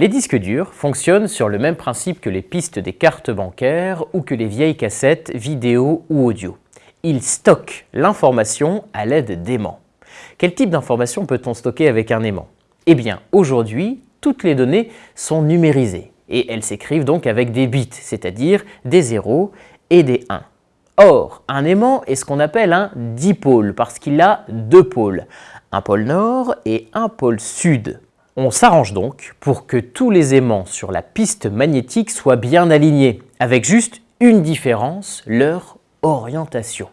Les disques durs fonctionnent sur le même principe que les pistes des cartes bancaires ou que les vieilles cassettes vidéo ou audio. Ils stockent l'information à l'aide d'aimants. Quel type d'information peut-on stocker avec un aimant? Eh bien, aujourd'hui, toutes les données sont numérisées et elles s'écrivent donc avec des bits, c'est-à-dire des 0 et des 1. Or, un aimant est ce qu'on appelle un dipôle parce qu'il a deux pôles, un pôle nord et un pôle sud. On s'arrange donc pour que tous les aimants sur la piste magnétique soient bien alignés, avec juste une différence, leur orientation.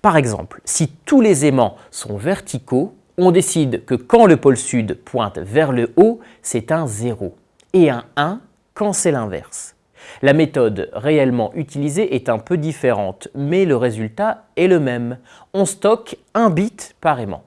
Par exemple, si tous les aimants sont verticaux, on décide que quand le pôle sud pointe vers le haut, c'est un 0, et un 1 quand c'est l'inverse. La méthode réellement utilisée est un peu différente, mais le résultat est le même. On stocke un bit par aimant.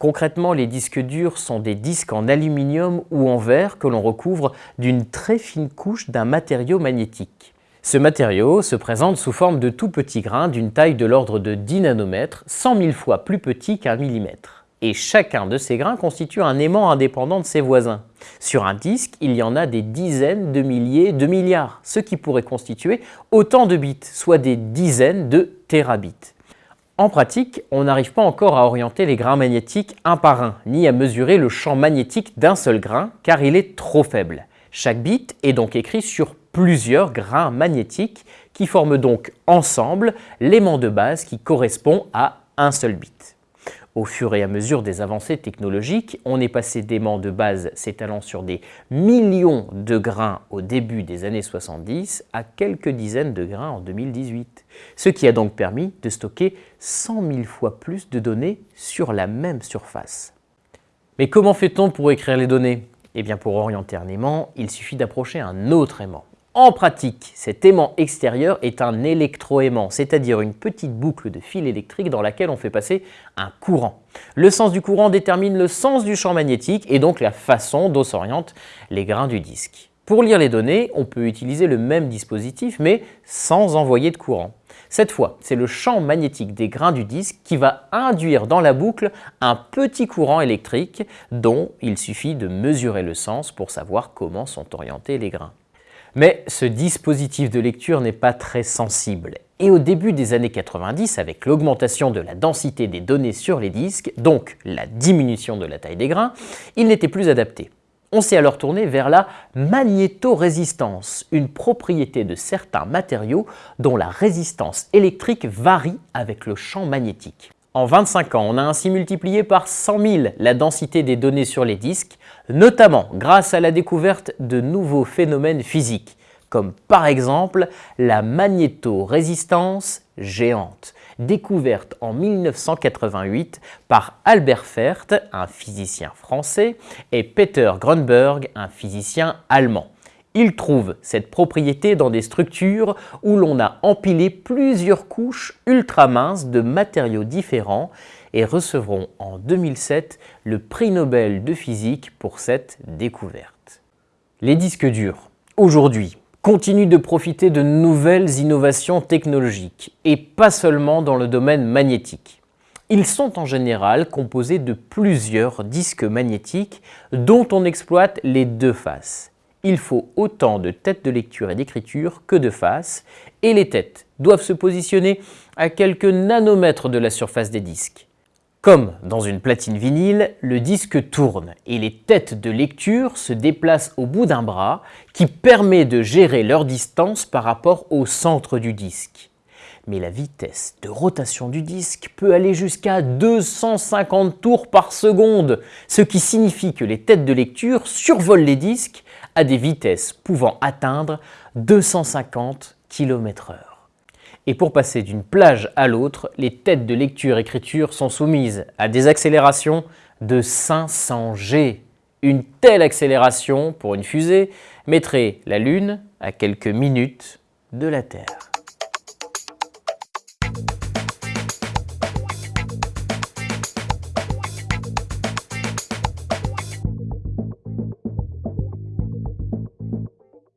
Concrètement, les disques durs sont des disques en aluminium ou en verre que l'on recouvre d'une très fine couche d'un matériau magnétique. Ce matériau se présente sous forme de tout petits grains d'une taille de l'ordre de 10 nanomètres, 100 000 fois plus petit qu'un millimètre. Et chacun de ces grains constitue un aimant indépendant de ses voisins. Sur un disque, il y en a des dizaines de milliers de milliards, ce qui pourrait constituer autant de bits, soit des dizaines de terabits. En pratique, on n'arrive pas encore à orienter les grains magnétiques un par un, ni à mesurer le champ magnétique d'un seul grain, car il est trop faible. Chaque bit est donc écrit sur plusieurs grains magnétiques qui forment donc ensemble l'aimant de base qui correspond à un seul bit. Au fur et à mesure des avancées technologiques, on est passé d'aimants de base s'étalant sur des millions de grains au début des années 70 à quelques dizaines de grains en 2018, ce qui a donc permis de stocker 100 000 fois plus de données sur la même surface. Mais comment fait-on pour écrire les données? Eh bien pour orienter un aimant, il suffit d'approcher un autre aimant. En pratique, cet aimant extérieur est un électroaimant, c'est-à-dire une petite boucle de fil électrique dans laquelle on fait passer un courant. Le sens du courant détermine le sens du champ magnétique et donc la façon dont s'orientent les grains du disque. Pour lire les données, on peut utiliser le même dispositif mais sans envoyer de courant. Cette fois, c'est le champ magnétique des grains du disque qui va induire dans la boucle un petit courant électrique dont il suffit de mesurer le sens pour savoir comment sont orientés les grains. Mais ce dispositif de lecture n'est pas très sensible. Et au début des années 90, avec l'augmentation de la densité des données sur les disques, donc la diminution de la taille des grains, il n'était plus adapté. On s'est alors tourné vers la magnétorésistance, une propriété de certains matériaux dont la résistance électrique varie avec le champ magnétique. En 25 ans, on a ainsi multiplié par 100 000 la densité des données sur les disques, notamment grâce à la découverte de nouveaux phénomènes physiques, comme par exemple la magnétorésistance géante, découverte en 1988 par Albert Fert, un physicien français, et Peter Grunberg, un physicien allemand. Il trouve cette propriété dans des structures où l'on a empilé plusieurs couches ultra minces de matériaux différents et recevront en 2007 le prix Nobel de physique pour cette découverte. Les disques durs, aujourd'hui, continuent de profiter de nouvelles innovations technologiques et pas seulement dans le domaine magnétique. Ils sont en général composés de plusieurs disques magnétiques dont on exploite les deux faces il faut autant de têtes de lecture et d'écriture que de faces, et les têtes doivent se positionner à quelques nanomètres de la surface des disques. Comme dans une platine vinyle, le disque tourne et les têtes de lecture se déplacent au bout d'un bras qui permet de gérer leur distance par rapport au centre du disque. Mais la vitesse de rotation du disque peut aller jusqu'à 250 tours par seconde, ce qui signifie que les têtes de lecture survolent les disques à des vitesses pouvant atteindre 250 km/h. Et pour passer d'une plage à l'autre, les têtes de lecture-écriture sont soumises à des accélérations de 500 G. Une telle accélération pour une fusée mettrait la Lune à quelques minutes de la Terre.